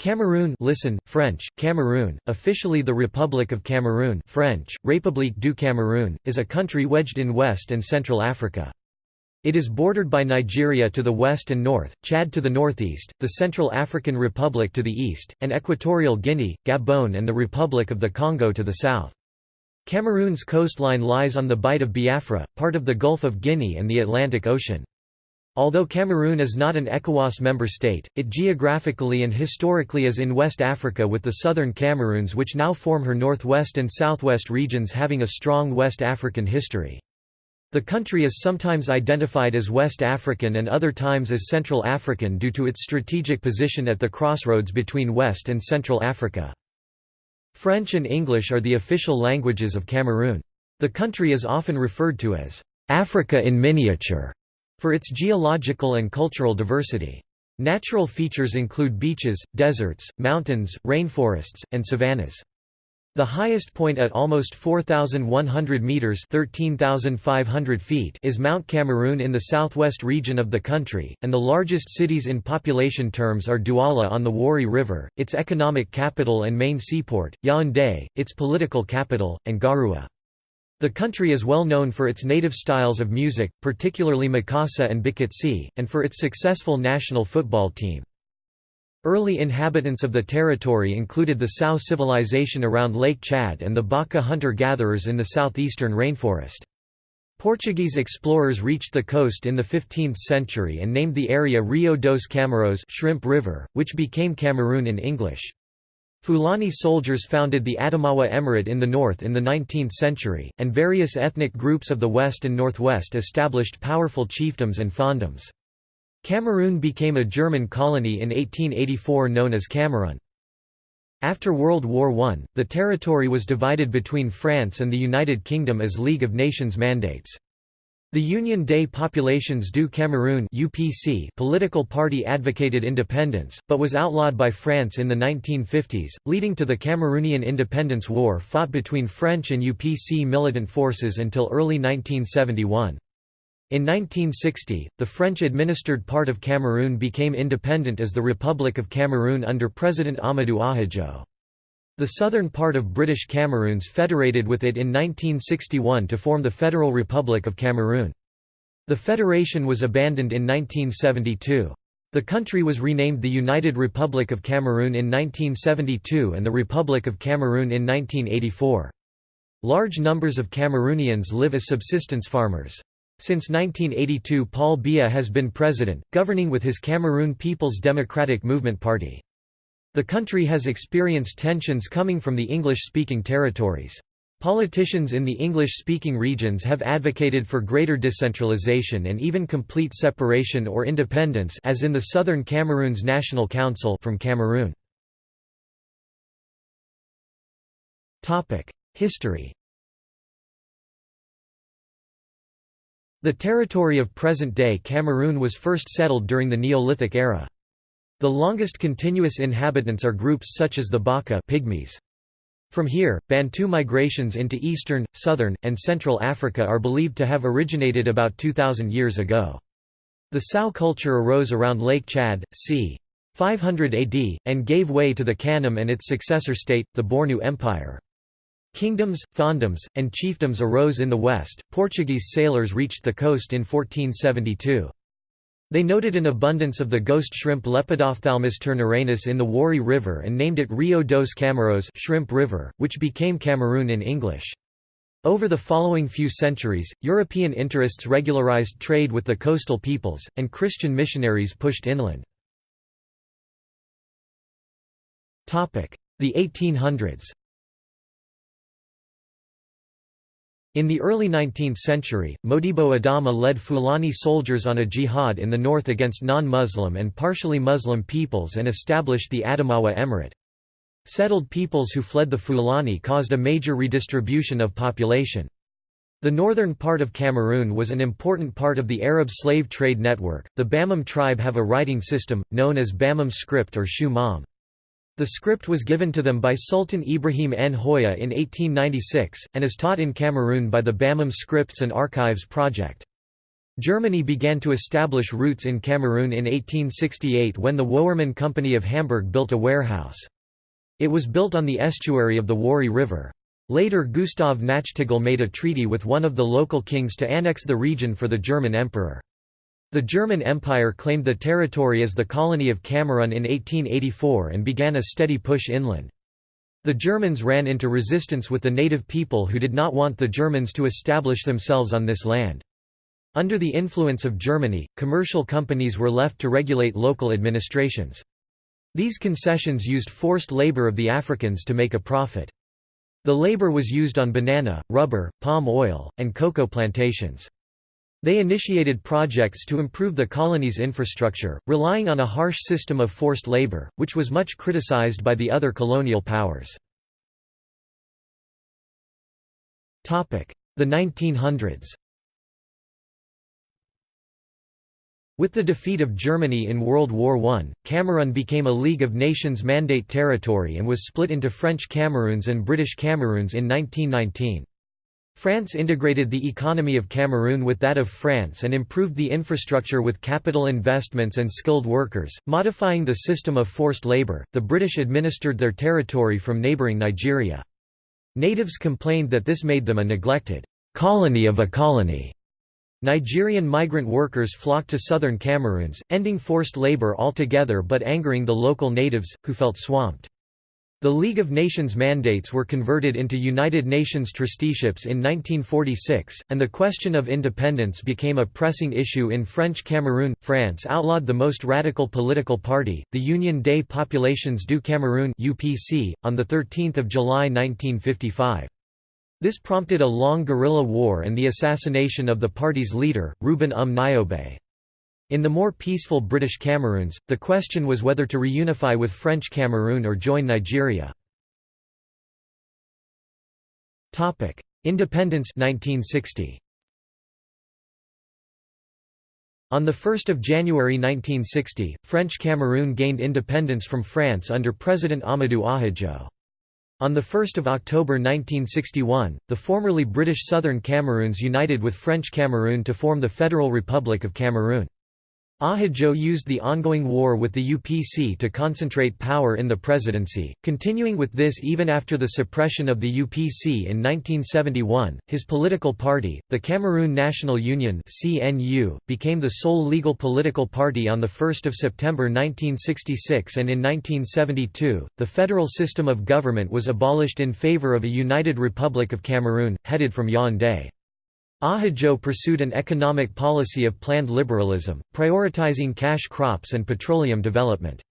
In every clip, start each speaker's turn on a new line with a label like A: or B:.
A: Cameroon listen, French, Cameroon, officially the Republic of Cameroon French, République du Cameroun, is a country wedged in West and Central Africa. It is bordered by Nigeria to the west and north, Chad to the northeast, the Central African Republic to the east, and Equatorial Guinea, Gabon and the Republic of the Congo to the south. Cameroon's coastline lies on the Bight of Biafra, part of the Gulf of Guinea and the Atlantic Ocean. Although Cameroon is not an ECOWAS member state, it geographically and historically is in West Africa with the southern Cameroons which now form her northwest and southwest regions having a strong West African history. The country is sometimes identified as West African and other times as Central African due to its strategic position at the crossroads between West and Central Africa. French and English are the official languages of Cameroon. The country is often referred to as Africa in miniature for its geological and cultural diversity. Natural features include beaches, deserts, mountains, rainforests, and savannas. The highest point at almost 4,100 metres 13,500 feet is Mount Cameroon in the southwest region of the country, and the largest cities in population terms are Douala on the Wouri River, its economic capital and main seaport, Yaoundé, its political capital, and Garoua. The country is well known for its native styles of music, particularly Makossa and Bikutsi, and for its successful national football team. Early inhabitants of the territory included the Sao civilization around Lake Chad and the Baka hunter-gatherers in the southeastern rainforest. Portuguese explorers reached the coast in the 15th century and named the area Rio dos Cameros Shrimp River, which became Cameroon in English. Fulani soldiers founded the Adamawa Emirate in the north in the 19th century, and various ethnic groups of the west and northwest established powerful chiefdoms and fondoms. Cameroon became a German colony in 1884 known as Kamerun. After World War I, the territory was divided between France and the United Kingdom as League of Nations mandates. The Union des Populations du Cameroun (UPC) political party advocated independence, but was outlawed by France in the 1950s, leading to the Cameroonian Independence War fought between French and UPC militant forces until early 1971. In 1960, the French-administered part of Cameroon became independent as the Republic of Cameroon under President Amadou Ahidjo. The southern part of British Cameroons federated with it in 1961 to form the Federal Republic of Cameroon. The federation was abandoned in 1972. The country was renamed the United Republic of Cameroon in 1972 and the Republic of Cameroon in 1984. Large numbers of Cameroonians live as subsistence farmers. Since 1982 Paul Biya has been president, governing with his Cameroon People's Democratic Movement Party. The country has experienced tensions coming from the English-speaking territories. Politicians in the English-speaking regions have advocated for greater decentralization and even complete separation or independence as in the Southern Cameroon's National Council from Cameroon. History The territory of present-day Cameroon was first settled during the Neolithic era. The longest continuous inhabitants are groups such as the Baka pygmies. From here, Bantu migrations into eastern, southern, and central Africa are believed to have originated about 2,000 years ago. The Sao culture arose around Lake Chad, c. 500 AD, and gave way to the Kanem and its successor state, the Bornu Empire. Kingdoms, fondoms, and chiefdoms arose in the west. Portuguese sailors reached the coast in 1472. They noted an abundance of the ghost shrimp Lepidophthalmus turneranus in the Wouri River and named it Rio dos Cameros shrimp river, which became Cameroon in English. Over the following few centuries, European interests regularized trade with the coastal peoples, and Christian missionaries pushed inland. The 1800s In the early 19th century, Modibo Adama led Fulani soldiers on a jihad in the north against non-Muslim and partially Muslim peoples and established the Adamawa Emirate. Settled peoples who fled the Fulani caused a major redistribution of population. The northern part of Cameroon was an important part of the Arab slave trade network. The Bamum tribe have a writing system, known as Bamum script or Shu Mam. The script was given to them by Sultan Ibrahim Njoya in 1896, and is taught in Cameroon by the Bamum Scripts and Archives Project. Germany began to establish roots in Cameroon in 1868 when the Woermann Company of Hamburg built a warehouse. It was built on the estuary of the Wouri River. Later Gustav Nachtigal made a treaty with one of the local kings to annex the region for the German emperor. The German Empire claimed the territory as the colony of Cameroon in 1884 and began a steady push inland. The Germans ran into resistance with the native people who did not want the Germans to establish themselves on this land. Under the influence of Germany, commercial companies were left to regulate local administrations. These concessions used forced labor of the Africans to make a profit. The labor was used on banana, rubber, palm oil, and cocoa plantations. They initiated projects to improve the colony's infrastructure, relying on a harsh system of forced labor, which was much criticized by the other colonial powers. The 1900s With the defeat of Germany in World War I, Cameroon became a League of Nations Mandate territory and was split into French Cameroons and British Cameroons in 1919. France integrated the economy of Cameroon with that of France and improved the infrastructure with capital investments and skilled workers, modifying the system of forced labor. The British administered their territory from neighboring Nigeria. Natives complained that this made them a neglected colony of a colony. Nigerian migrant workers flocked to southern Cameroons, ending forced labor altogether but angering the local natives, who felt swamped. The League of Nations mandates were converted into United Nations trusteeships in 1946, and the question of independence became a pressing issue in French Cameroon. France outlawed the most radical political party, the Union des Populations du Cameroun (UPC), on the 13th of July 1955. This prompted a long guerrilla war and the assassination of the party's leader, Ruben Um Nyobe. In the more peaceful British Cameroons, the question was whether to reunify with French Cameroon or join Nigeria. Independence 1960. On 1 January 1960, French Cameroon gained independence from France under President Amadou Ahidjo. On 1 October 1961, the formerly British Southern Cameroons united with French Cameroon to form the Federal Republic of Cameroon. Ahidjo used the ongoing war with the UPC to concentrate power in the presidency, continuing with this even after the suppression of the UPC in 1971. His political party, the Cameroon National Union (CNU), became the sole legal political party on the 1st of September 1966 and in 1972, the federal system of government was abolished in favor of a united Republic of Cameroon headed from Yaoundé. Ahidjo pursued an economic policy of planned liberalism, prioritizing cash crops and petroleum development.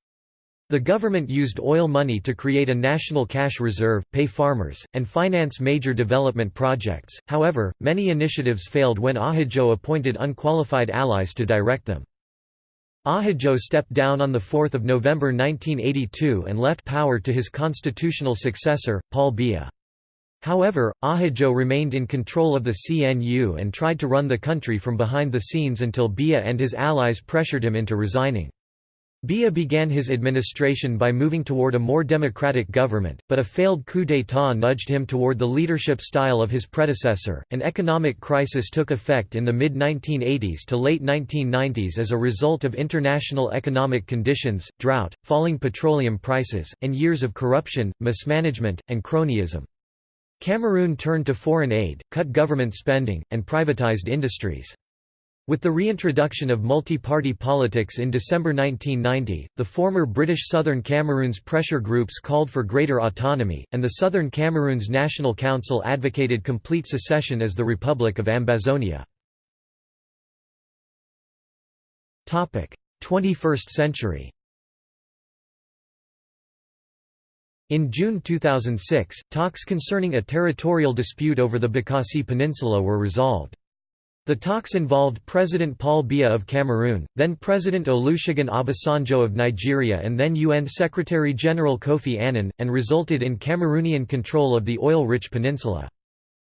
A: The government used oil money to create a national cash reserve, pay farmers, and finance major development projects, however, many initiatives failed when Ahidjo appointed unqualified allies to direct them. Ahidjo stepped down on 4 November 1982 and left power to his constitutional successor, Paul Biya. However, Ahidjo remained in control of the CNU and tried to run the country from behind the scenes until Biya and his allies pressured him into resigning. Biya began his administration by moving toward a more democratic government, but a failed coup d'état nudged him toward the leadership style of his predecessor. An economic crisis took effect in the mid 1980s to late 1990s as a result of international economic conditions, drought, falling petroleum prices, and years of corruption, mismanagement, and cronyism. Cameroon turned to foreign aid, cut government spending, and privatized industries. With the reintroduction of multi-party politics in December 1990, the former British Southern Cameroon's pressure groups called for greater autonomy, and the Southern Cameroon's National Council advocated complete secession as the Republic of Ambazonia. 21st century In June 2006, talks concerning a territorial dispute over the Bakassi Peninsula were resolved. The talks involved President Paul Biya of Cameroon, then President Olusegun Obasanjo of Nigeria and then UN Secretary-General Kofi Annan, and resulted in Cameroonian control of the oil-rich peninsula.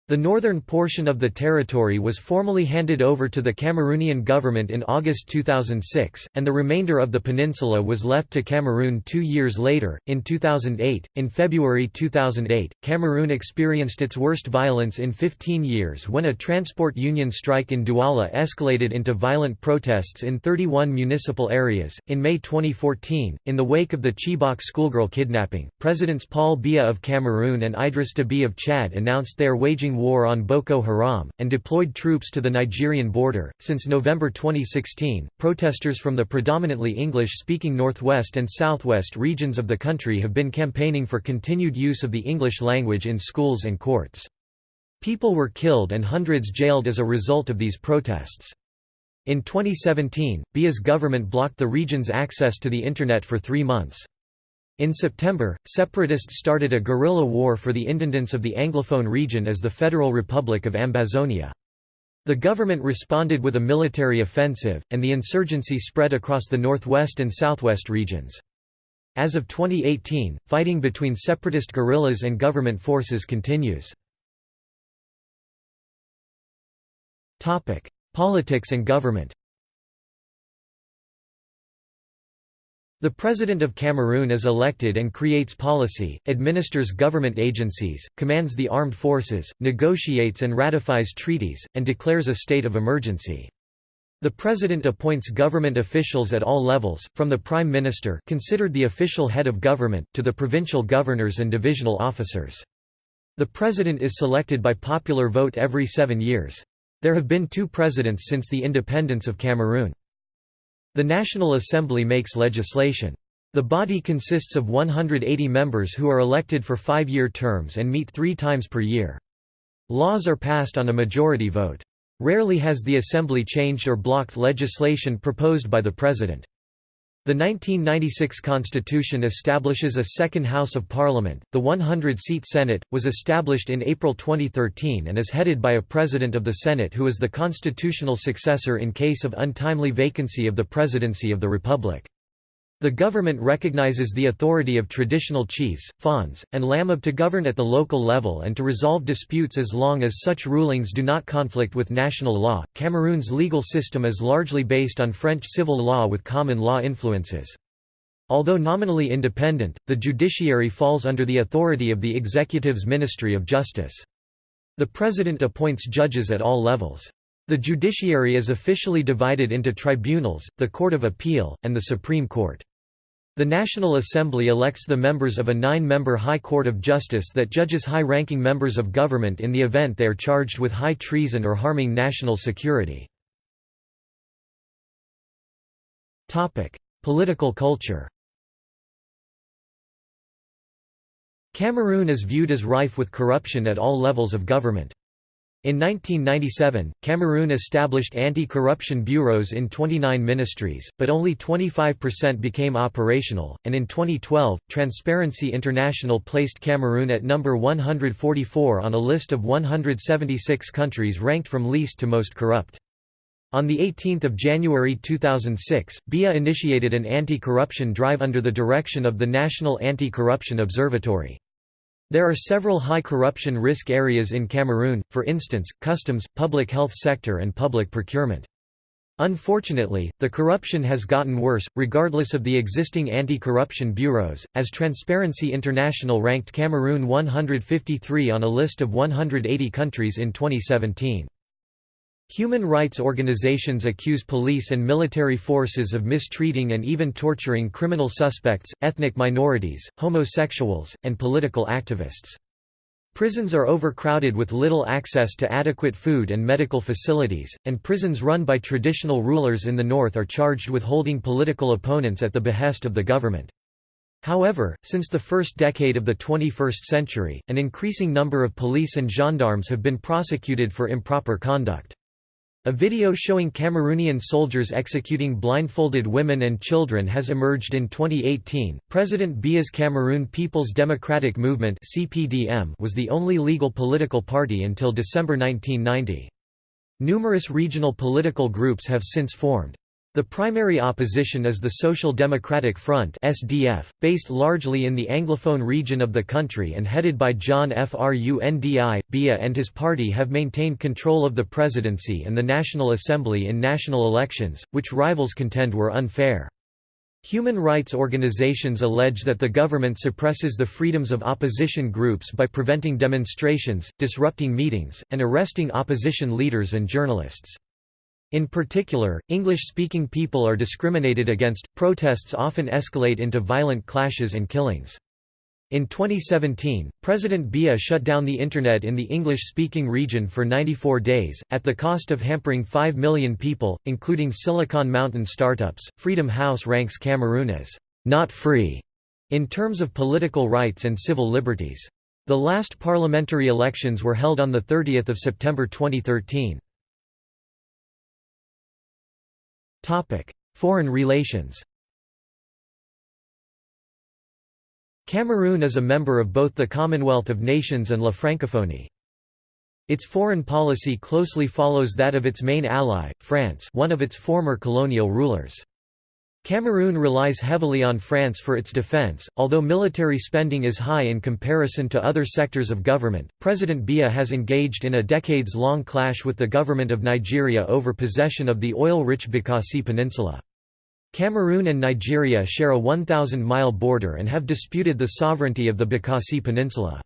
A: The northern portion of the territory was formally handed over to the Cameroonian government in August 2006, and the remainder of the peninsula was left to Cameroon two years later, in 2008. In February 2008, Cameroon experienced its worst violence in 15 years when a transport union strike in Douala escalated into violent protests in 31 municipal areas. In May 2014, in the wake of the Chibok schoolgirl kidnapping, Presidents Paul Biya of Cameroon and Idriss Deby of Chad announced they are waging war on Boko Haram, and deployed troops to the Nigerian border. Since November 2016, protesters from the predominantly English speaking northwest and southwest regions of the country have been campaigning for continued use of the English language in schools and courts. People were killed and hundreds jailed as a result of these protests. In 2017, Biya's government blocked the region's access to the Internet for three months. In September, separatists started a guerrilla war for the independence of the Anglophone region as the Federal Republic of Ambazonia. The government responded with a military offensive, and the insurgency spread across the northwest and southwest regions. As of 2018, fighting between separatist guerrillas and government forces continues. Politics and government The President of Cameroon is elected and creates policy, administers government agencies, commands the armed forces, negotiates and ratifies treaties, and declares a state of emergency. The President appoints government officials at all levels, from the Prime Minister considered the official head of government, to the provincial governors and divisional officers. The President is selected by popular vote every seven years. There have been two presidents since the independence of Cameroon. The National Assembly makes legislation. The body consists of 180 members who are elected for five-year terms and meet three times per year. Laws are passed on a majority vote. Rarely has the Assembly changed or blocked legislation proposed by the President. The 1996 Constitution establishes a second House of Parliament. The 100 seat Senate was established in April 2013 and is headed by a President of the Senate who is the constitutional successor in case of untimely vacancy of the Presidency of the Republic. The government recognizes the authority of traditional chiefs, fons, and lamibe to govern at the local level and to resolve disputes as long as such rulings do not conflict with national law. Cameroon's legal system is largely based on French civil law with common law influences. Although nominally independent, the judiciary falls under the authority of the executive's Ministry of Justice. The president appoints judges at all levels. The judiciary is officially divided into tribunals, the Court of Appeal, and the Supreme Court. The National Assembly elects the members of a nine-member High Court of Justice that judges high-ranking members of government in the event they are charged with high treason or harming national security. Political culture Cameroon is viewed as rife with corruption at all levels of government. In 1997, Cameroon established anti-corruption bureaus in 29 ministries, but only 25% became operational, and in 2012, Transparency International placed Cameroon at number 144 on a list of 176 countries ranked from least to most corrupt. On 18 January 2006, Biya initiated an anti-corruption drive under the direction of the National Anti-Corruption Observatory. There are several high corruption risk areas in Cameroon, for instance, customs, public health sector and public procurement. Unfortunately, the corruption has gotten worse, regardless of the existing anti-corruption bureaus, as Transparency International ranked Cameroon 153 on a list of 180 countries in 2017. Human rights organizations accuse police and military forces of mistreating and even torturing criminal suspects, ethnic minorities, homosexuals, and political activists. Prisons are overcrowded with little access to adequate food and medical facilities, and prisons run by traditional rulers in the north are charged with holding political opponents at the behest of the government. However, since the first decade of the 21st century, an increasing number of police and gendarmes have been prosecuted for improper conduct. A video showing Cameroonian soldiers executing blindfolded women and children has emerged in 2018. President Biya's Cameroon People's Democratic Movement (CPDM) was the only legal political party until December 1990. Numerous regional political groups have since formed. The primary opposition is the Social Democratic Front (SDF), based largely in the Anglophone region of the country and headed by John Fru Ndi. Biya and his party have maintained control of the presidency and the National Assembly in national elections, which rivals contend were unfair. Human rights organizations allege that the government suppresses the freedoms of opposition groups by preventing demonstrations, disrupting meetings, and arresting opposition leaders and journalists. In particular, English-speaking people are discriminated against. Protests often escalate into violent clashes and killings. In 2017, President Biya shut down the Internet in the English-speaking region for 94 days, at the cost of hampering 5 million people, including Silicon Mountain startups. Freedom House ranks Cameroon as not free in terms of political rights and civil liberties. The last parliamentary elections were held on 30 September 2013. Foreign relations Cameroon is a member of both the Commonwealth of Nations and La Francophonie. Its foreign policy closely follows that of its main ally, France one of its former colonial rulers. Cameroon relies heavily on France for its defense, although military spending is high in comparison to other sectors of government. President Biya has engaged in a decades long clash with the government of Nigeria over possession of the oil rich Bakassi Peninsula. Cameroon and Nigeria share a 1,000 mile border and have disputed the sovereignty of the Bakassi Peninsula.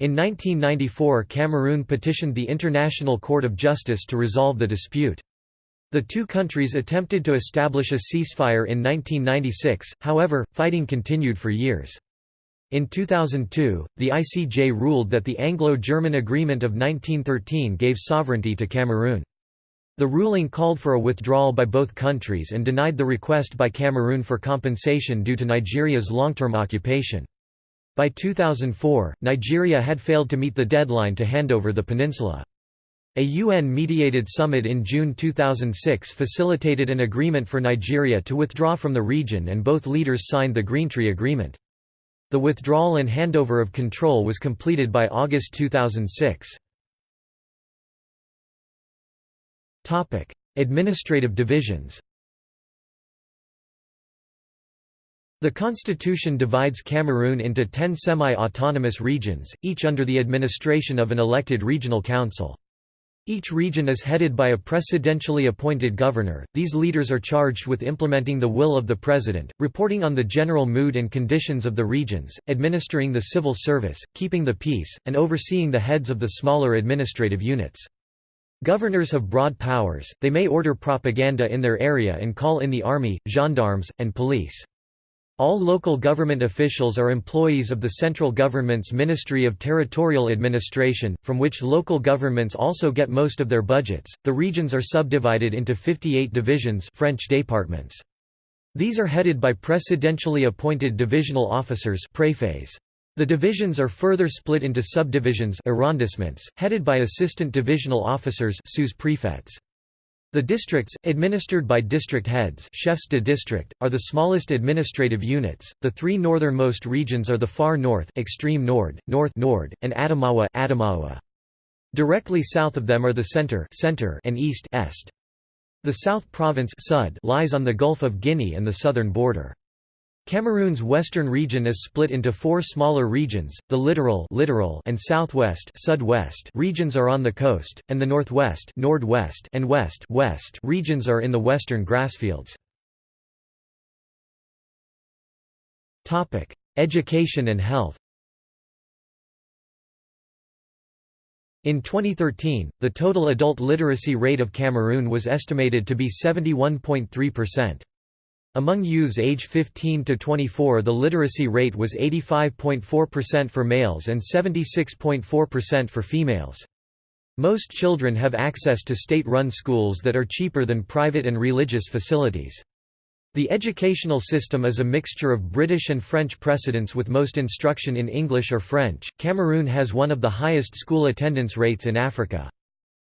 A: In 1994, Cameroon petitioned the International Court of Justice to resolve the dispute. The two countries attempted to establish a ceasefire in 1996, however, fighting continued for years. In 2002, the ICJ ruled that the Anglo-German Agreement of 1913 gave sovereignty to Cameroon. The ruling called for a withdrawal by both countries and denied the request by Cameroon for compensation due to Nigeria's long-term occupation. By 2004, Nigeria had failed to meet the deadline to hand over the peninsula. A UN-mediated summit in June 2006 facilitated an agreement for Nigeria to withdraw from the region and both leaders signed the Greentree Agreement. The withdrawal and handover of control was completed by August 2006. Administrative divisions The constitution divides Cameroon into ten semi-autonomous regions, each under the administration of an elected regional council. Each region is headed by a presidentially appointed governor. These leaders are charged with implementing the will of the president, reporting on the general mood and conditions of the regions, administering the civil service, keeping the peace, and overseeing the heads of the smaller administrative units. Governors have broad powers, they may order propaganda in their area and call in the army, gendarmes, and police. All local government officials are employees of the central government's Ministry of Territorial Administration, from which local governments also get most of their budgets. The regions are subdivided into 58 divisions, French départements. These are headed by presidentially appointed divisional officers, préfets. The divisions are further split into subdivisions, arrondissements, headed by assistant divisional officers, sous-préfets. The districts, administered by district heads chefs de district, are the smallest administrative units. The three northernmost regions are the far north, extreme nord, north nord, and Adamawa, Adamawa. Directly south of them are the center, center and east est. The South Province Sud lies on the Gulf of Guinea and the southern border. Cameroon's western region is split into four smaller regions, the littoral, littoral and southwest Sud-West regions are on the coast, and the northwest Nord-West and west, west regions are in the western grassfields. Education and health In 2013, the total adult literacy rate of Cameroon was estimated to be 71.3%. Among youths age 15 to 24 the literacy rate was 85.4% for males and 76.4% for females. Most children have access to state-run schools that are cheaper than private and religious facilities. The educational system is a mixture of British and French precedents with most instruction in English or French. Cameroon has one of the highest school attendance rates in Africa.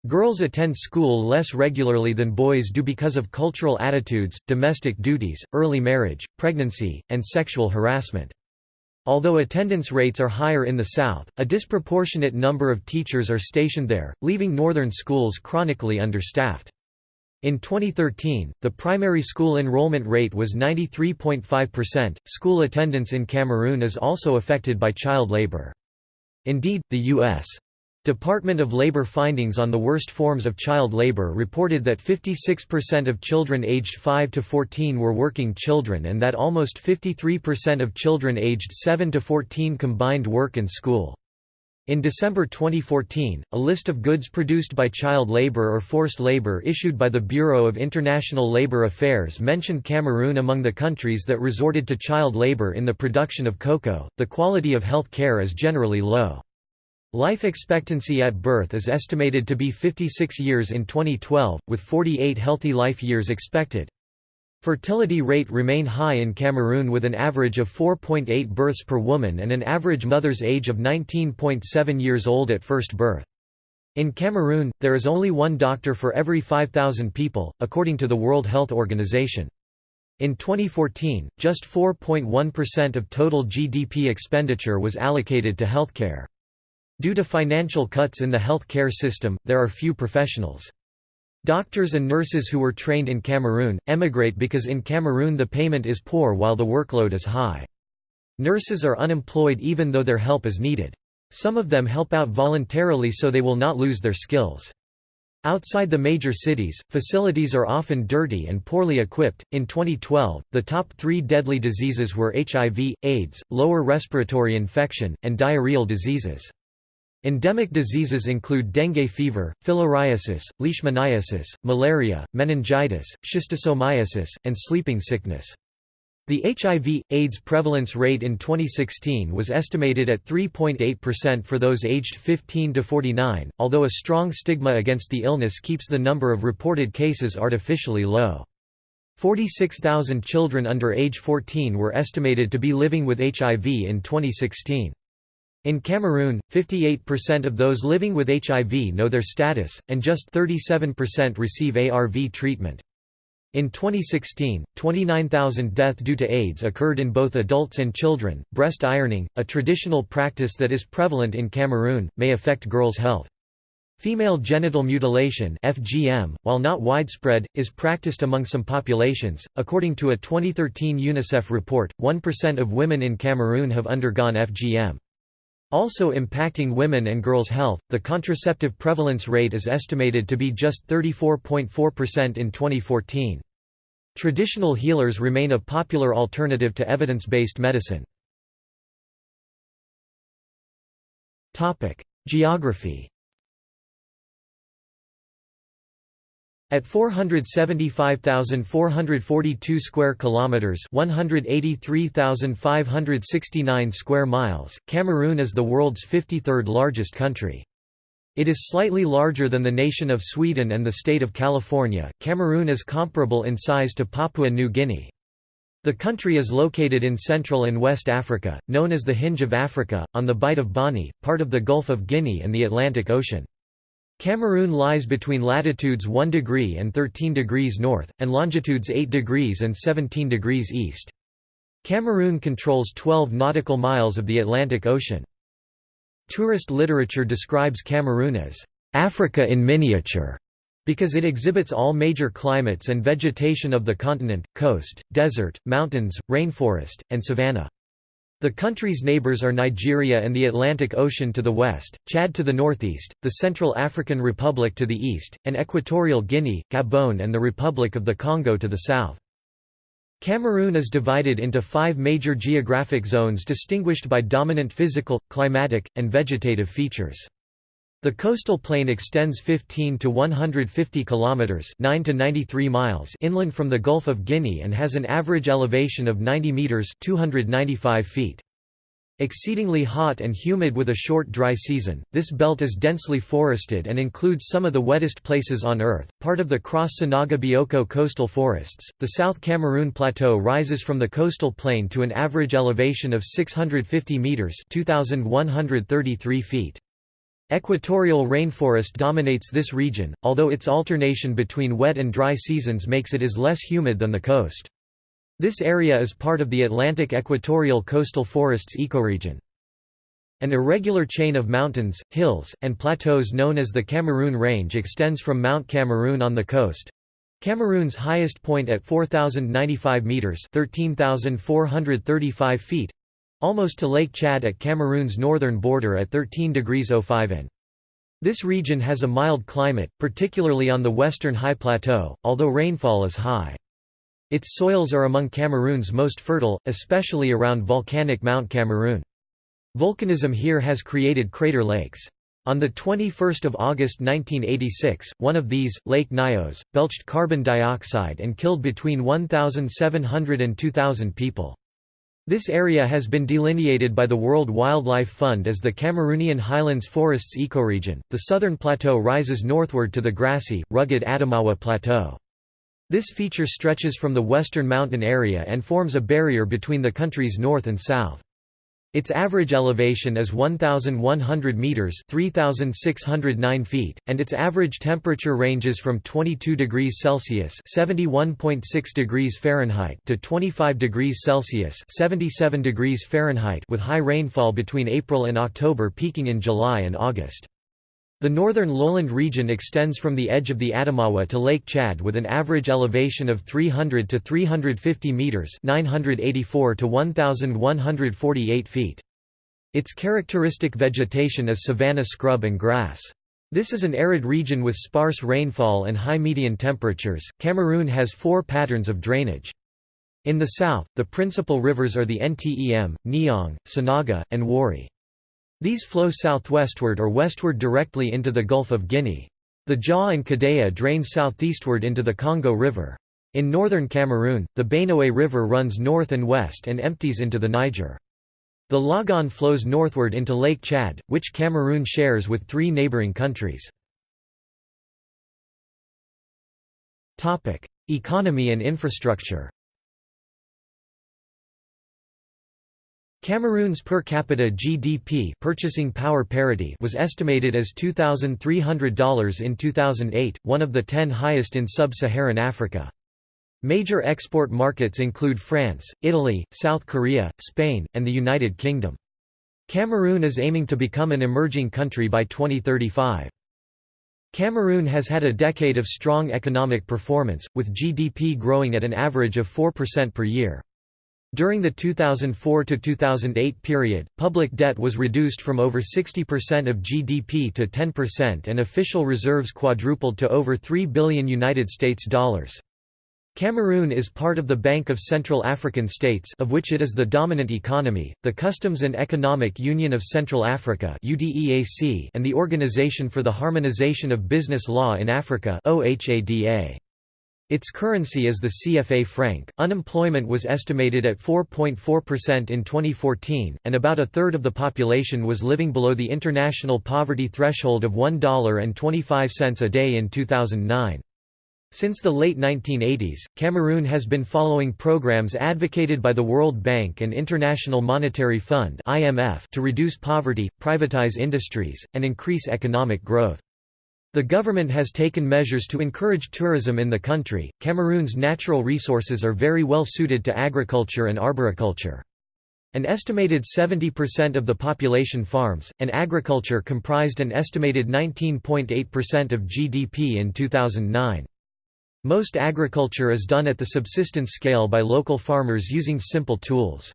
A: Girls attend school less regularly than boys do because of cultural attitudes, domestic duties, early marriage, pregnancy, and sexual harassment. Although attendance rates are higher in the south, a disproportionate number of teachers are stationed there, leaving northern schools chronically understaffed. In 2013, the primary school enrollment rate was 93.5%. School attendance in Cameroon is also affected by child labor. Indeed, the U.S. Department of Labor findings on the worst forms of child labor reported that 56% of children aged 5 to 14 were working children and that almost 53% of children aged 7 to 14 combined work and school. In December 2014, a list of goods produced by child labor or forced labor issued by the Bureau of International Labour Affairs mentioned Cameroon among the countries that resorted to child labor in the production of cocoa. The quality of health care is generally low. Life expectancy at birth is estimated to be 56 years in 2012, with 48 healthy life years expected. Fertility rate remain high in Cameroon with an average of 4.8 births per woman and an average mother's age of 19.7 years old at first birth. In Cameroon, there is only one doctor for every 5,000 people, according to the World Health Organization. In 2014, just 4.1% of total GDP expenditure was allocated to healthcare. Due to financial cuts in the health care system, there are few professionals. Doctors and nurses who were trained in Cameroon, emigrate because in Cameroon the payment is poor while the workload is high. Nurses are unemployed even though their help is needed. Some of them help out voluntarily so they will not lose their skills. Outside the major cities, facilities are often dirty and poorly equipped. In 2012, the top three deadly diseases were HIV, AIDS, lower respiratory infection, and diarrheal diseases. Endemic diseases include dengue fever, filariasis, leishmaniasis, malaria, meningitis, schistosomiasis, and sleeping sickness. The HIV, AIDS prevalence rate in 2016 was estimated at 3.8% for those aged 15 to 49, although a strong stigma against the illness keeps the number of reported cases artificially low. 46,000 children under age 14 were estimated to be living with HIV in 2016. In Cameroon, 58% of those living with HIV know their status, and just 37% receive ARV treatment. In 2016, 29,000 deaths due to AIDS occurred in both adults and children. Breast ironing, a traditional practice that is prevalent in Cameroon, may affect girls' health. Female genital mutilation (FGM), while not widespread, is practiced among some populations. According to a 2013 UNICEF report, 1% of women in Cameroon have undergone FGM. Also impacting women and girls' health, the contraceptive prevalence rate is estimated to be just 34.4% in 2014. Traditional healers remain a popular alternative to evidence-based medicine. Geography At 475,442 square kilometers, 183,569 square miles, Cameroon is the world's 53rd largest country. It is slightly larger than the nation of Sweden and the state of California. Cameroon is comparable in size to Papua New Guinea. The country is located in Central and West Africa, known as the Hinge of Africa, on the Bight of Bonny, part of the Gulf of Guinea and the Atlantic Ocean. Cameroon lies between latitudes 1 degree and 13 degrees north, and longitudes 8 degrees and 17 degrees east. Cameroon controls 12 nautical miles of the Atlantic Ocean. Tourist literature describes Cameroon as, "...Africa in miniature", because it exhibits all major climates and vegetation of the continent, coast, desert, mountains, rainforest, and savanna. The country's neighbors are Nigeria and the Atlantic Ocean to the west, Chad to the northeast, the Central African Republic to the east, and Equatorial Guinea, Gabon and the Republic of the Congo to the south. Cameroon is divided into five major geographic zones distinguished by dominant physical, climatic, and vegetative features. The coastal plain extends 15 to 150 kilometers, 9 to 93 miles inland from the Gulf of Guinea and has an average elevation of 90 meters, 295 feet. Exceedingly hot and humid with a short dry season, this belt is densely forested and includes some of the wettest places on Earth. Part of the Cross Sanaga Bioko coastal forests, the South Cameroon Plateau rises from the coastal plain to an average elevation of 650 meters (2,133 feet). Equatorial rainforest dominates this region, although its alternation between wet and dry seasons makes it is less humid than the coast. This area is part of the Atlantic equatorial coastal forests ecoregion. An irregular chain of mountains, hills, and plateaus known as the Cameroon Range extends from Mount Cameroon on the coast, Cameroon's highest point at 4,095 metres 13,435 feet almost to Lake Chad at Cameroon's northern border at 13 degrees 05 in. This region has a mild climate, particularly on the western high plateau, although rainfall is high. Its soils are among Cameroon's most fertile, especially around volcanic Mount Cameroon. Volcanism here has created crater lakes. On 21 August 1986, one of these, Lake Nyos, belched carbon dioxide and killed between 1,700 and 2,000 people. This area has been delineated by the World Wildlife Fund as the Cameroonian Highlands Forests ecoregion. The southern plateau rises northward to the grassy, rugged Adamawa Plateau. This feature stretches from the western mountain area and forms a barrier between the country's north and south. Its average elevation is 1,100 metres 3,609 feet, and its average temperature ranges from 22 degrees Celsius (71.6 degrees Fahrenheit) to 25 degrees Celsius (77 degrees Fahrenheit) with high rainfall between April and October peaking in July and August. The northern lowland region extends from the edge of the Adamawa to Lake Chad with an average elevation of 300 to 350 meters (984 to 1148 feet). Its characteristic vegetation is savanna scrub and grass. This is an arid region with sparse rainfall and high median temperatures. Cameroon has four patterns of drainage. In the south, the principal rivers are the Ntem, Nyong, Sanaga, and Wouri. These flow southwestward or westward directly into the Gulf of Guinea. The Dja and Kadea drain southeastward into the Congo River. In northern Cameroon, the Benue River runs north and west and empties into the Niger. The Logone flows northward into Lake Chad, which Cameroon shares with three neighboring countries. Economy and infrastructure Cameroon's per capita GDP purchasing power parity was estimated as $2,300 in 2008, one of the ten highest in sub-Saharan Africa. Major export markets include France, Italy, South Korea, Spain, and the United Kingdom. Cameroon is aiming to become an emerging country by 2035. Cameroon has had a decade of strong economic performance, with GDP growing at an average of 4% per year. During the 2004–2008 period, public debt was reduced from over 60% of GDP to 10% and official reserves quadrupled to over 3 billion United States dollars. Cameroon is part of the Bank of Central African States of which it is the dominant economy, the Customs and Economic Union of Central Africa and the Organization for the Harmonization of Business Law in Africa OHADA. Its currency is the CFA franc. Unemployment was estimated at 4.4% in 2014, and about a third of the population was living below the international poverty threshold of $1.25 a day in 2009. Since the late 1980s, Cameroon has been following programs advocated by the World Bank and International Monetary Fund (IMF) to reduce poverty, privatize industries, and increase economic growth. The government has taken measures to encourage tourism in the country. Cameroon's natural resources are very well suited to agriculture and arboriculture. An estimated 70% of the population farms, and agriculture comprised an estimated 19.8% of GDP in 2009. Most agriculture is done at the subsistence scale by local farmers using simple tools.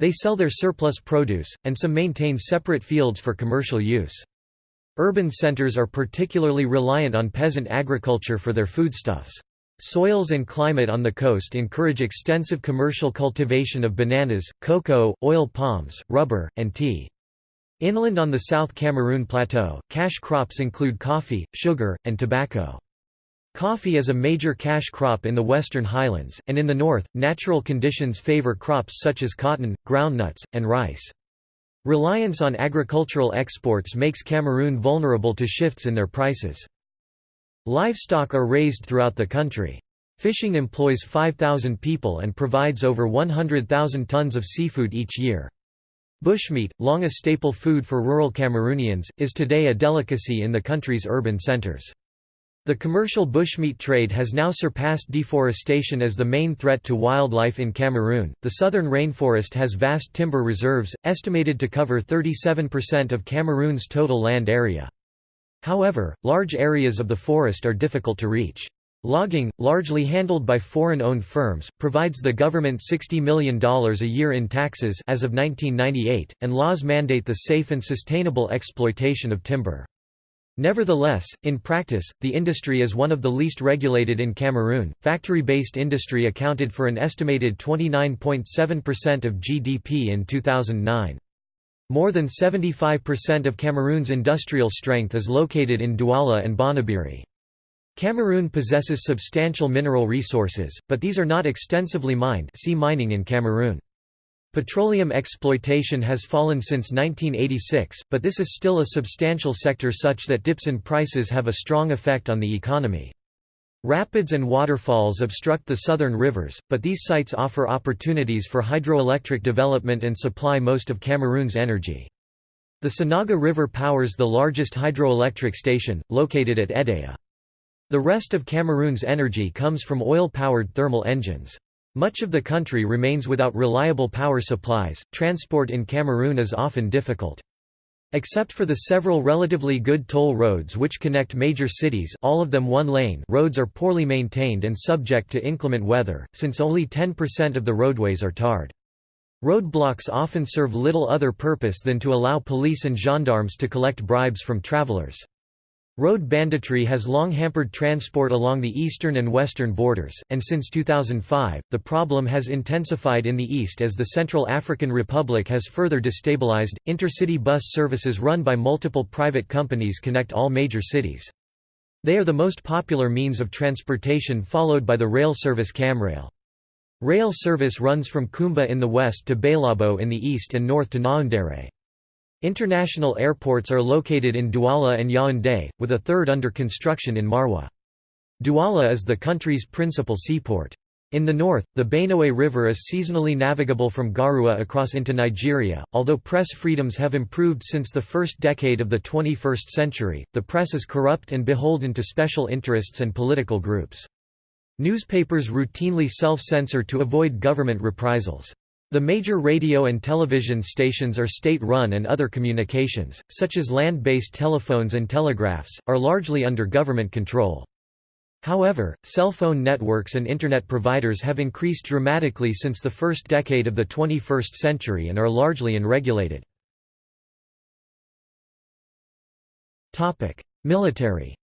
A: They sell their surplus produce, and some maintain separate fields for commercial use. Urban centers are particularly reliant on peasant agriculture for their foodstuffs. Soils and climate on the coast encourage extensive commercial cultivation of bananas, cocoa, oil palms, rubber, and tea. Inland on the South Cameroon Plateau, cash crops include coffee, sugar, and tobacco. Coffee is a major cash crop in the western highlands, and in the north, natural conditions favor crops such as cotton, groundnuts, and rice. Reliance on agricultural exports makes Cameroon vulnerable to shifts in their prices. Livestock are raised throughout the country. Fishing employs 5,000 people and provides over 100,000 tons of seafood each year. Bushmeat, long a staple food for rural Cameroonians, is today a delicacy in the country's urban centers. The commercial bushmeat trade has now surpassed deforestation as the main threat to wildlife in Cameroon. The southern rainforest has vast timber reserves, estimated to cover 37% of Cameroon's total land area. However, large areas of the forest are difficult to reach. Logging, largely handled by foreign-owned firms, provides the government $60 million a year in taxes as of 1998, and laws mandate the safe and sustainable exploitation of timber. Nevertheless, in practice, the industry is one of the least regulated in Cameroon. Factory-based industry accounted for an estimated 29.7% of GDP in 2009. More than 75% of Cameroon's industrial strength is located in Douala and Bonaberi. Cameroon possesses substantial mineral resources, but these are not extensively mined see mining in Cameroon. Petroleum exploitation has fallen since 1986, but this is still a substantial sector such that dips in prices have a strong effect on the economy. Rapids and waterfalls obstruct the southern rivers, but these sites offer opportunities for hydroelectric development and supply most of Cameroon's energy. The Sanaga River powers the largest hydroelectric station, located at Edea. The rest of Cameroon's energy comes from oil-powered thermal engines. Much of the country remains without reliable power supplies, transport in Cameroon is often difficult. Except for the several relatively good toll roads which connect major cities all of them one lane roads are poorly maintained and subject to inclement weather, since only 10% of the roadways are tarred. Roadblocks often serve little other purpose than to allow police and gendarmes to collect bribes from travelers. Road banditry has long hampered transport along the eastern and western borders, and since 2005, the problem has intensified in the east as the Central African Republic has further destabilized. Intercity bus services run by multiple private companies connect all major cities. They are the most popular means of transportation followed by the rail service Camrail. Rail service runs from Kumba in the west to Bélabo in the east and north to Ngaoundéré. International airports are located in Douala and Yaoundé, with a third under construction in Maroua. Douala is the country's principal seaport. In the north, the Benoué River is seasonally navigable from Garoua across into Nigeria. Although press freedoms have improved since the first decade of the 21st century, the press is corrupt and beholden to special interests and political groups. Newspapers routinely self-censor to avoid government reprisals. The major radio and television stations are state-run and other communications, such as land-based telephones and telegraphs, are largely under government control. However, cell phone networks and Internet providers have increased dramatically since the first decade of the 21st century and are largely unregulated. Military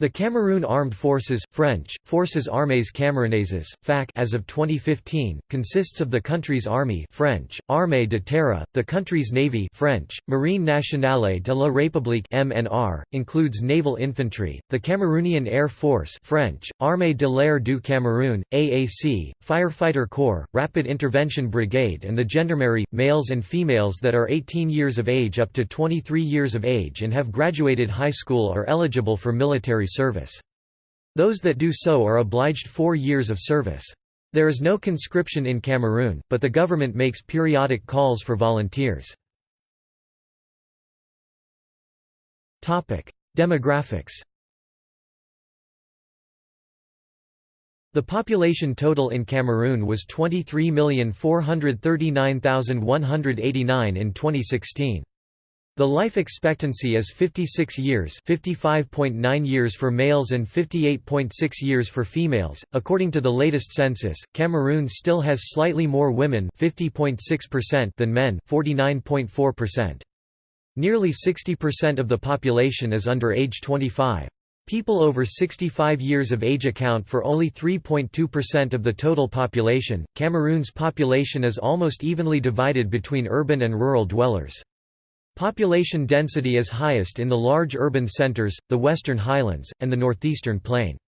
A: The Cameroon Armed Forces French, Forces Armées Camerounaises, FAC as of 2015, consists of the country's army French, Armée de terre, the country's navy French, Marine Nationale de la République MNR, includes naval infantry, the Cameroonian Air Force French, Armée de l'air du Cameroun, AAC, Firefighter Corps, Rapid Intervention Brigade and the Gendarmerie, males and females that are 18 years of age up to 23 years of age and have graduated high school are eligible for military service. Those that do so are obliged four years of service. There is no conscription in Cameroon, but the government makes periodic calls for volunteers. Demographics The population total in Cameroon was 23,439,189 in 2016. The life expectancy is 56 years 55.9 years for males and 58.6 years for females. According to the latest census, Cameroon still has slightly more women 50.6% than men 49.4%. Nearly 60% of the population is under age 25. People over 65 years of age account for only 3.2% of the total population. Cameroon's population is almost evenly divided between urban and rural dwellers. Population density is highest in the large urban centers, the Western Highlands, and the Northeastern Plain.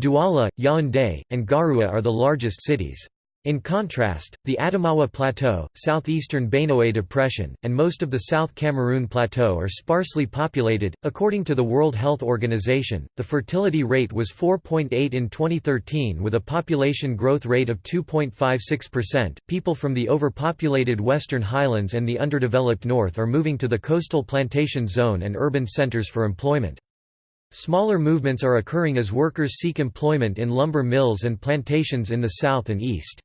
A: Douala, Yaoundé, and Garoua are the largest cities. In contrast, the Adamawa Plateau, southeastern Benoué Depression, and most of the South Cameroon Plateau are sparsely populated. According to the World Health Organization, the fertility rate was 4.8 in 2013 with a population growth rate of 2.56%. People from the overpopulated Western Highlands and the underdeveloped North are moving to the coastal plantation zone and urban centers for employment. Smaller movements are occurring as workers seek employment in lumber mills and plantations in the south and east.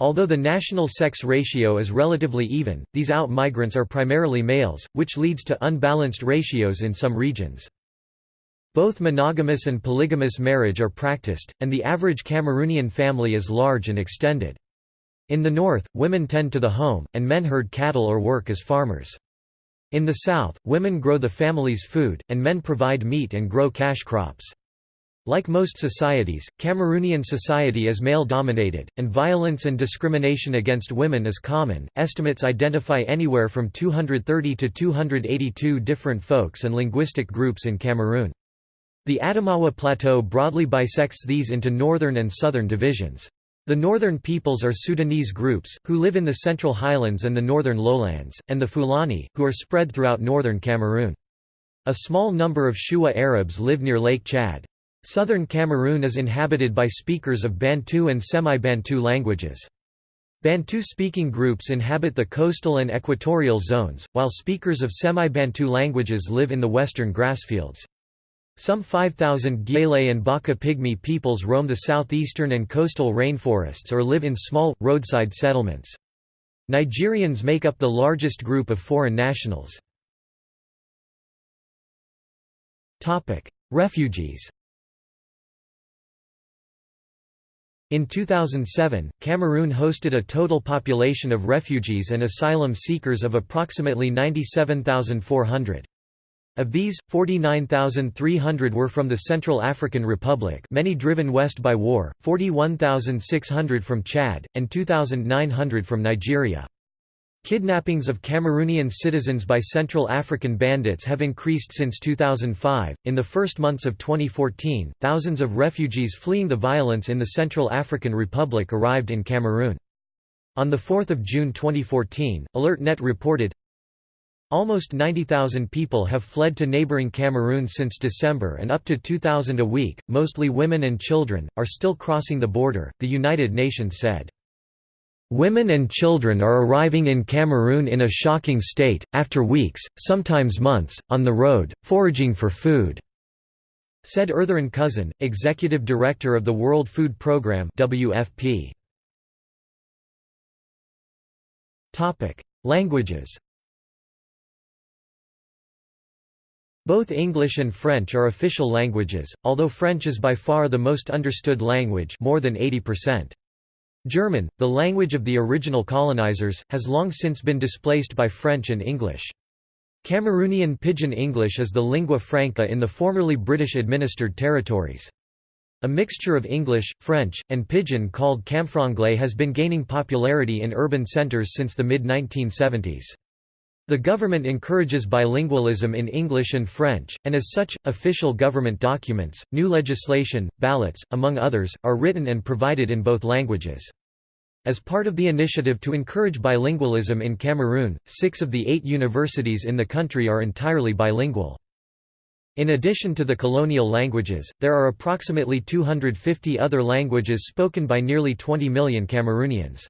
A: Although the national sex ratio is relatively even, these out migrants are primarily males, which leads to unbalanced ratios in some regions. Both monogamous and polygamous marriage are practiced, and the average Cameroonian family is large and extended. In the north, women tend to the home, and men herd cattle or work as farmers. In the south, women grow the family's food, and men provide meat and grow cash crops. Like most societies, Cameroonian society is male dominated, and violence and discrimination against women is common. Estimates identify anywhere from 230 to 282 different folks and linguistic groups in Cameroon. The Adamawa Plateau broadly bisects these into northern and southern divisions. The northern peoples are Sudanese groups, who live in the central highlands and the northern lowlands, and the Fulani, who are spread throughout northern Cameroon. A small number of Shua Arabs live near Lake Chad. Southern Cameroon is inhabited by speakers of Bantu and Semi-Bantu languages. Bantu-speaking groups inhabit the coastal and equatorial zones, while speakers of Semi-Bantu languages live in the western grassfields. Some 5,000 Gyele and Baka Pygmy peoples roam the southeastern and coastal rainforests or live in small, roadside settlements. Nigerians make up the largest group of foreign nationals. Refugees In 2007, Cameroon hosted a total population of refugees and asylum seekers of approximately 97,400. Of these, 49,300 were from the Central African Republic many driven west by war, 41,600 from Chad, and 2,900 from Nigeria. Kidnappings of Cameroonian citizens by Central African bandits have increased since 2005. In the first months of 2014, thousands of refugees fleeing the violence in the Central African Republic arrived in Cameroon. On 4 June 2014, AlertNet reported, Almost 90,000 people have fled to neighboring Cameroon since December and up to 2,000 a week, mostly women and children, are still crossing the border, the United Nations said. Women and children are arriving in Cameroon in a shocking state, after weeks, sometimes months, on the road, foraging for food," said Ertharin Cousin, executive director of the World Food Programme WFP. Languages Both English and French are official languages, although French is by far the most understood language more than 80%. German, the language of the original colonizers, has long since been displaced by French and English. Cameroonian Pidgin English is the lingua franca in the formerly British-administered territories. A mixture of English, French, and Pidgin called Camfranglais has been gaining popularity in urban centres since the mid-1970s. The government encourages bilingualism in English and French, and as such, official government documents, new legislation, ballots, among others, are written and provided in both languages. As part of the initiative to encourage bilingualism in Cameroon, six of the eight universities in the country are entirely bilingual. In addition to the colonial languages, there are approximately 250 other languages spoken by nearly 20 million Cameroonians.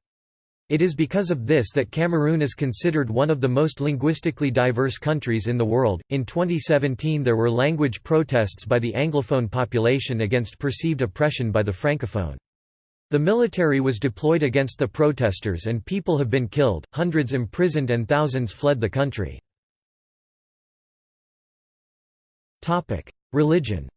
A: It is because of this that Cameroon is considered one of the most linguistically diverse countries in the world. In 2017, there were language protests by the Anglophone population against perceived oppression by the Francophone. The military was deployed against the protesters and people have been killed, hundreds imprisoned, and thousands fled the country. Religion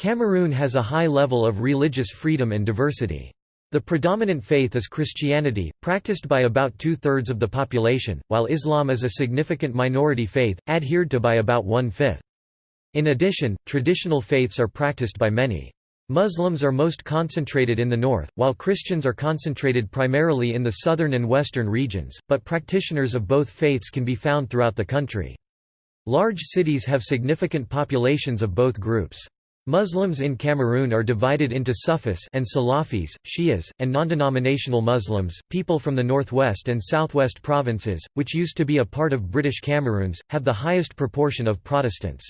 A: Cameroon has a high level of religious freedom and diversity. The predominant faith is Christianity, practiced by about two-thirds of the population, while Islam is a significant minority faith, adhered to by about one-fifth. In addition, traditional faiths are practiced by many. Muslims are most concentrated in the north, while Christians are concentrated primarily in the southern and western regions, but practitioners of both faiths can be found throughout the country. Large cities have significant populations of both groups. Muslims in Cameroon are divided into Sufis and Salafis, Shias, and non-denominational Muslims. People from the northwest and southwest provinces, which used to be a part of British Cameroons, have the highest proportion of Protestants.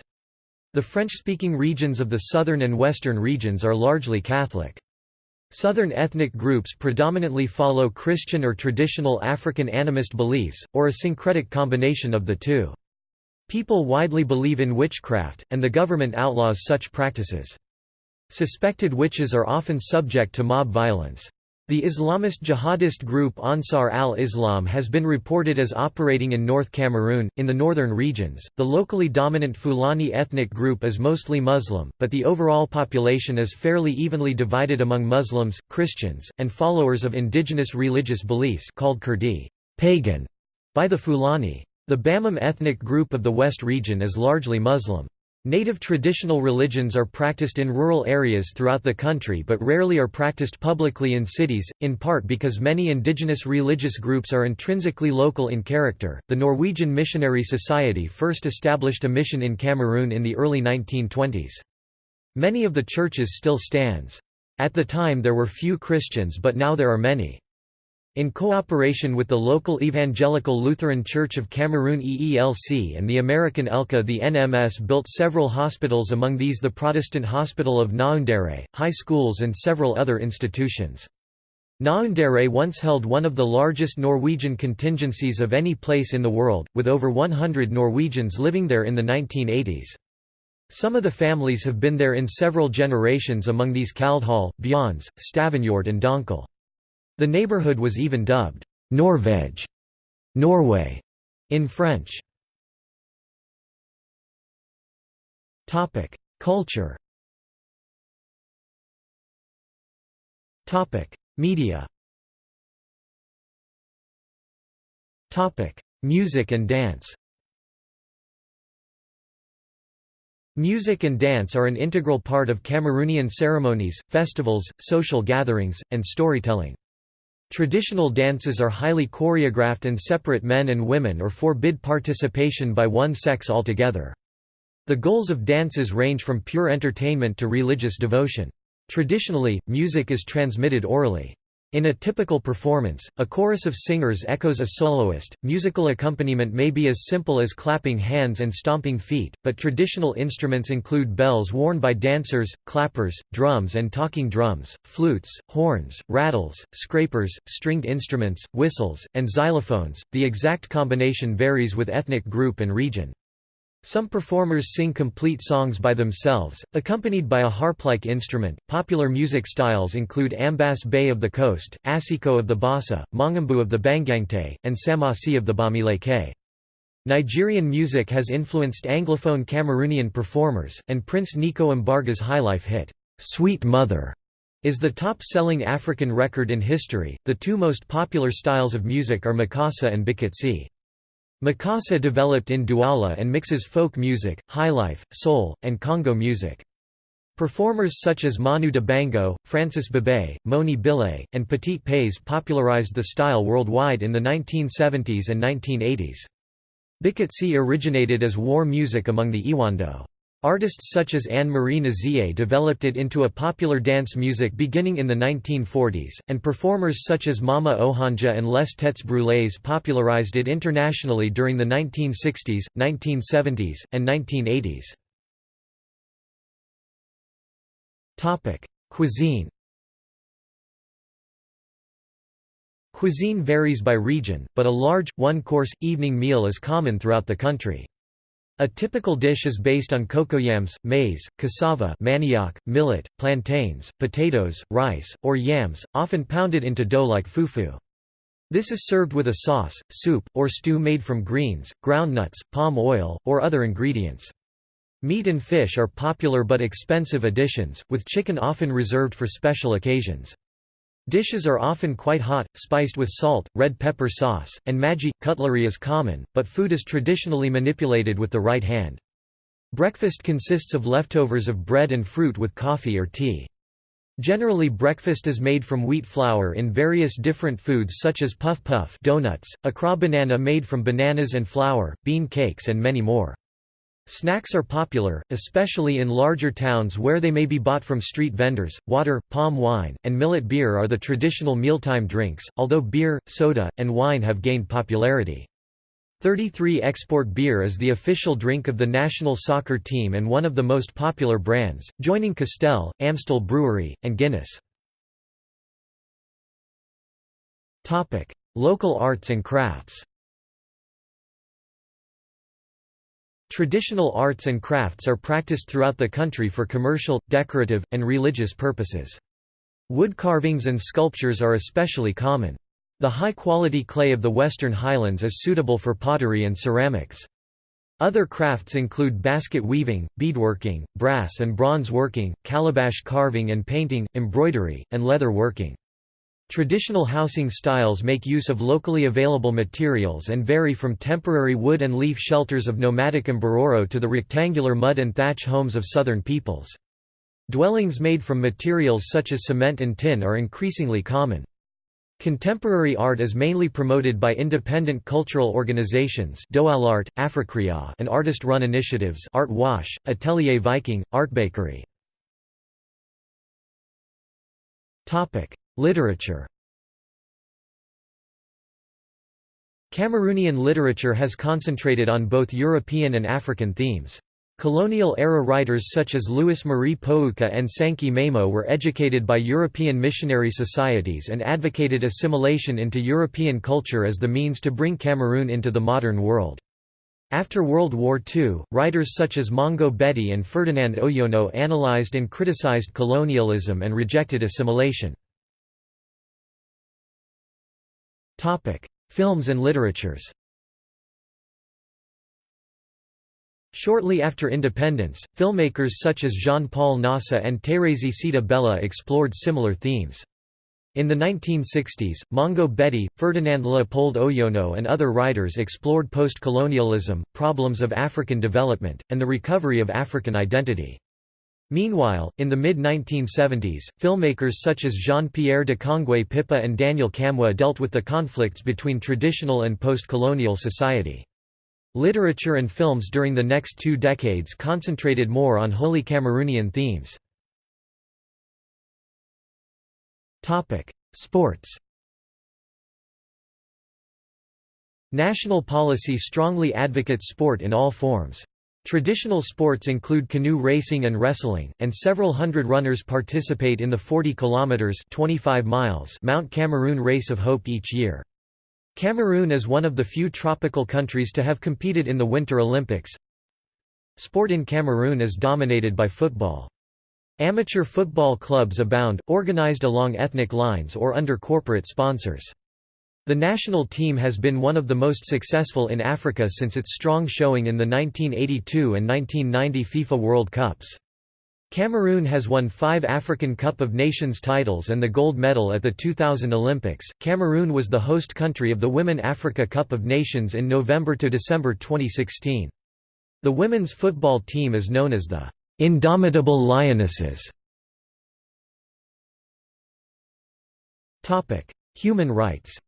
A: The French-speaking regions of the southern and western regions are largely Catholic. Southern ethnic groups predominantly follow Christian or traditional African animist beliefs, or a syncretic combination of the two. People widely believe in witchcraft, and the government outlaws such practices. Suspected witches are often subject to mob violence. The Islamist jihadist group Ansar al-Islam has been reported as operating in North Cameroon, in the northern regions. The locally dominant Fulani ethnic group is mostly Muslim, but the overall population is fairly evenly divided among Muslims, Christians, and followers of indigenous religious beliefs called Kirdi pagan", by the Fulani. The Bamum ethnic group of the West region is largely Muslim. Native traditional religions are practiced in rural areas throughout the country but rarely are practiced publicly in cities, in part because many indigenous religious groups are intrinsically local in character. The Norwegian Missionary Society first established a mission in Cameroon in the early 1920s. Many of the churches still stands. At the time there were few Christians but now there are many. In cooperation with the local Evangelical Lutheran Church of Cameroon EELC and the American ELCA the NMS built several hospitals among these the Protestant Hospital of Ngaoundéré, high schools and several other institutions. Ngaoundéré once held one of the largest Norwegian contingencies of any place in the world, with over 100 Norwegians living there in the 1980s. Some of the families have been there in several generations among these Kaldhal, Bjons, Stavangard and Donkel. The neighborhood was even dubbed Norvège Norway in French. Topic: Culture. Topic: Media. Topic: Music and dance. Music and dance are an integral part of Cameroonian ceremonies, festivals, social gatherings, and storytelling. Traditional dances are highly choreographed and separate men and women or forbid participation by one sex altogether. The goals of dances range from pure entertainment to religious devotion. Traditionally, music is transmitted orally. In a typical performance, a chorus of singers echoes a soloist. Musical accompaniment may be as simple as clapping hands and stomping feet, but traditional instruments include bells worn by dancers, clappers, drums and talking drums, flutes, horns, rattles, scrapers, stringed instruments, whistles, and xylophones. The exact combination varies with ethnic group and region. Some performers sing complete songs by themselves, accompanied by a harp-like instrument. Popular music styles include Ambass Bay of the Coast, Asiko of the Bassa, Mangambeu of the Bangangte, and Tsamassi of the Bamileke. Nigerian music has influenced Anglophone Cameroonian performers, and Prince Nico Mbarga's highlife hit, Sweet Mother, is the top-selling African record in history. The two most popular styles of music are Makossa and Bikutsi. Makossa developed in Douala and mixes folk music, highlife, soul, and Congo music. Performers such as Manu Dibango, Francis Bebey, Moni Bile, and Petit Pays popularized the style worldwide in the 1970s and 1980s. Bikutsi originated as war music among the Ewondo. Artists such as Anne-Marie Nzié developed it into a popular dance music beginning in the 1940s, and performers such as Mama Ohanja and Les Têtes Brûlées popularized it internationally during the 1960s, 1970s, and 1980s. Cuisine Cuisine varies by region, but a large, one-course, evening meal is common throughout the country. A typical dish is based on cocoyams, maize, cassava manioc, millet, plantains, potatoes, rice, or yams, often pounded into dough like fufu. This is served with a sauce, soup, or stew made from greens, ground nuts, palm oil, or other ingredients. Meat and fish are popular but expensive additions, with chicken often reserved for special occasions. Dishes are often quite hot, spiced with salt, red pepper sauce, and maggi. Cutlery is common, but food is traditionally manipulated with the right hand. Breakfast consists of leftovers of bread and fruit with coffee or tea. Generally breakfast is made from wheat flour in various different foods such as puff puff donuts, Accra banana made from bananas and flour, bean cakes and many more. Snacks are popular, especially in larger towns where they may be bought from street vendors. Water, palm wine, and millet beer are the traditional mealtime drinks, although beer, soda, and wine have gained popularity. 33 Export Beer is the official drink of the national soccer team and one of the most popular brands, joining Castel, Amstel Brewery, and Guinness. Local arts and crafts Traditional arts and crafts are practiced throughout the country for commercial, decorative, and religious purposes. Wood carvings and sculptures are especially common. The high-quality clay of the Western Highlands is suitable for pottery and ceramics. Other crafts include basket weaving, beadworking, brass and bronze working, calabash carving and painting, embroidery, and leather working. Traditional housing styles make use of locally available materials and vary from temporary wood and leaf shelters of nomadic Mbororo to the rectangular mud and thatch homes of southern peoples. Dwellings made from materials such as cement and tin are increasingly common. Contemporary art is mainly promoted by independent cultural organizations Doual'art, Africréa and artist-run initiatives Art Wash, Atelier Viking, Art Bakery. Literature Cameroonian literature has concentrated on both European and African themes. Colonial-era writers such as Louis-Marie Pouka and Sankie Maimo were educated by European missionary societies and advocated assimilation into European culture as the means to bring Cameroon into the modern world. After World War II, writers such as Mongo Beti and Ferdinand Oyono analyzed and criticized colonialism and rejected assimilation. Films and literatures Shortly after independence, filmmakers such as Jean-Paul Ngassa and Thérèse Sita Bella explored similar themes. In the 1960s, Mongo Beti, Ferdinand Leopold Oyono and other writers explored post-colonialism, problems of African development, and the recovery of African identity. Meanwhile, in the mid-1970s, filmmakers such as Jean-Pierre Dikongué Pipa and Daniel Kamwa dealt with the conflicts between traditional and post-colonial society. Literature and films during the next two decades concentrated more on wholly Cameroonian themes. Sports National policy strongly advocates sport in all forms. Traditional sports include canoe racing and wrestling, and several hundred runners participate in the 40 kilometers (25 miles) Mount Cameroon Race of Hope each year. Cameroon is one of the few tropical countries to have competed in the Winter Olympics. Sport in Cameroon is dominated by football. Amateur football clubs abound, organized along ethnic lines or under corporate sponsors. The national team has been one of the most successful in Africa since its strong showing in the 1982 and 1990 FIFA World Cups. Cameroon has won five African Cup of Nations titles and the gold medal at the 2000 Olympics. Cameroon was the host country of the Women Africa Cup of Nations in November to December 2016. The women's football team is known as the Indomitable Lionesses. Topic: Human rights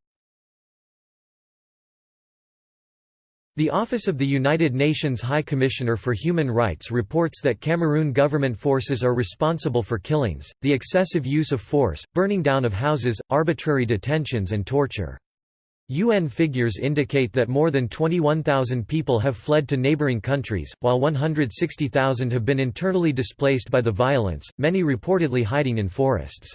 A: The Office of the United Nations High Commissioner for Human Rights reports that Cameroon government forces are responsible for killings, the excessive use of force, burning down of houses, arbitrary detentions and torture. UN figures indicate that more than 21,000 people have fled to neighboring countries, while 160,000 have been internally displaced by the violence, many reportedly hiding in forests.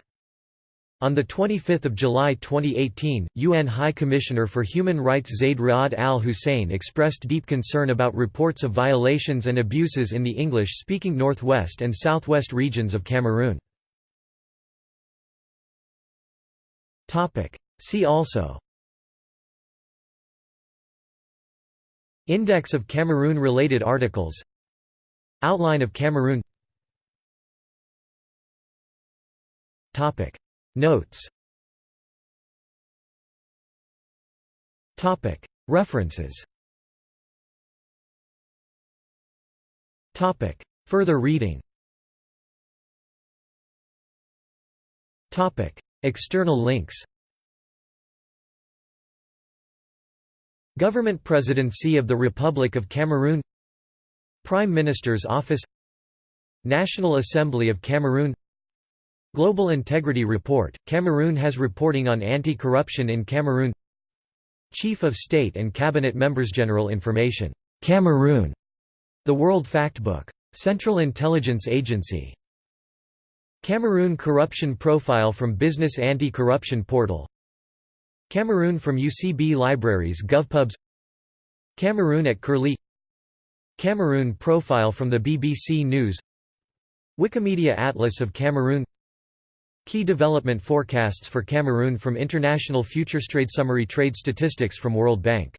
A: On 25 July 2018, UN High Commissioner for Human Rights Zeid Ra'ad al-Hussein expressed deep concern about reports of violations and abuses in the English-speaking northwest and southwest regions of Cameroon. See also. Index of Cameroon-related articles. Outline of Cameroon Notes. References. Further reading. External links. Government Presidency of the Republic of Cameroon. Prime Minister's Office. National Assembly of Cameroon Global Integrity Report, Cameroon has reporting on anti-corruption in Cameroon. Chief of State and Cabinet Members General Information, Cameroon, The World Factbook. Central Intelligence Agency. Cameroon Corruption Profile from Business Anti-Corruption Portal. Cameroon from UCB Libraries GovPubs. Cameroon at Curlie. Cameroon Profile from the BBC News. Wikimedia Atlas of Cameroon Key development forecasts for Cameroon from International Futurestrade Summary Trade Statistics from World Bank